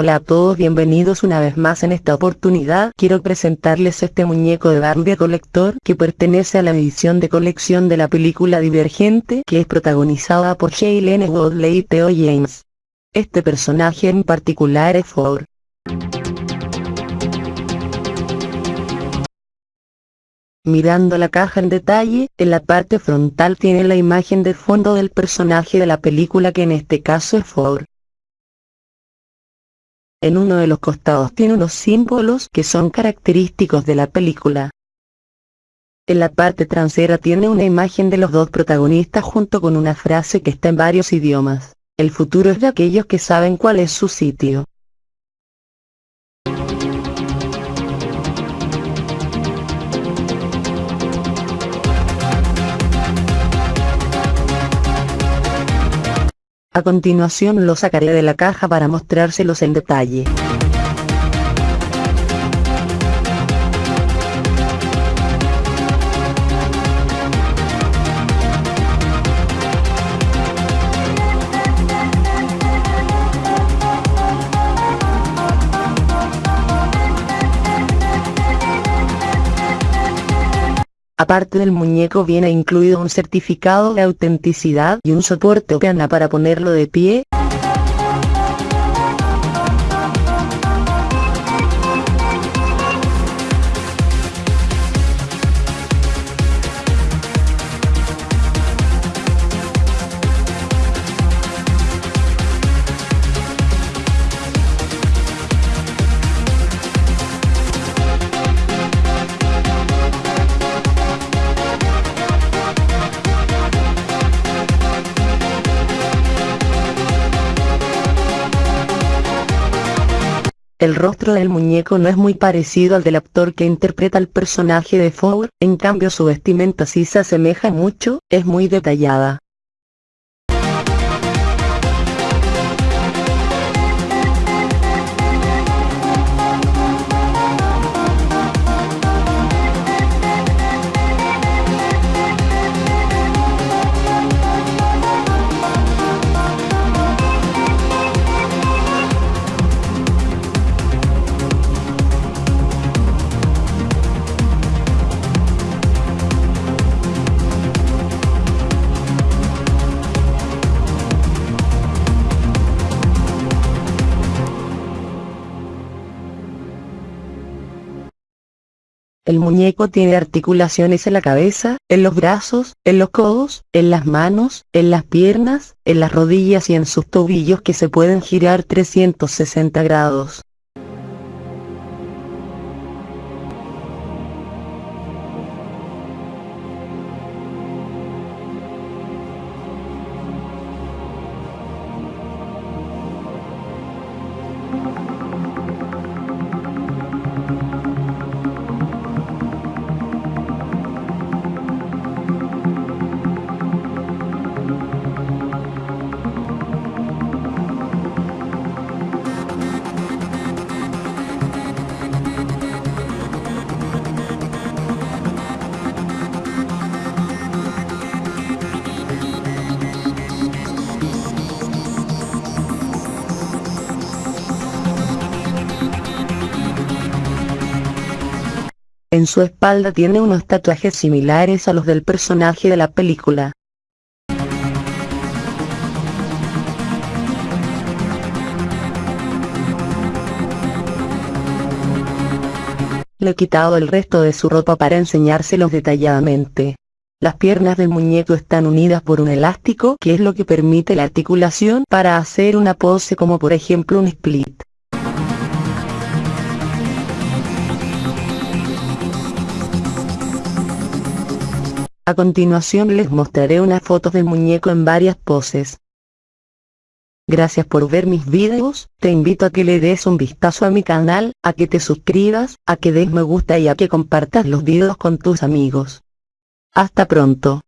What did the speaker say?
Hola a todos bienvenidos una vez más en esta oportunidad quiero presentarles este muñeco de Barbie colector que pertenece a la edición de colección de la película Divergente que es protagonizada por Shailene Woodley y Theo James. Este personaje en particular es Ford. Mirando la caja en detalle, en la parte frontal tiene la imagen de fondo del personaje de la película que en este caso es Ford. En uno de los costados tiene unos símbolos que son característicos de la película. En la parte trasera tiene una imagen de los dos protagonistas junto con una frase que está en varios idiomas. El futuro es de aquellos que saben cuál es su sitio. A continuación lo sacaré de la caja para mostrárselos en detalle. Aparte del muñeco viene incluido un certificado de autenticidad y un soporte o piana para ponerlo de pie. El rostro del muñeco no es muy parecido al del actor que interpreta al personaje de Ford, en cambio su vestimenta sí se asemeja mucho, es muy detallada. El muñeco tiene articulaciones en la cabeza, en los brazos, en los codos, en las manos, en las piernas, en las rodillas y en sus tobillos que se pueden girar 360 grados. En su espalda tiene unos tatuajes similares a los del personaje de la película. Le he quitado el resto de su ropa para enseñárselos detalladamente. Las piernas del muñeco están unidas por un elástico que es lo que permite la articulación para hacer una pose como por ejemplo un split. A continuación les mostraré unas fotos del muñeco en varias poses. Gracias por ver mis videos, te invito a que le des un vistazo a mi canal, a que te suscribas, a que des me gusta y a que compartas los videos con tus amigos. Hasta pronto.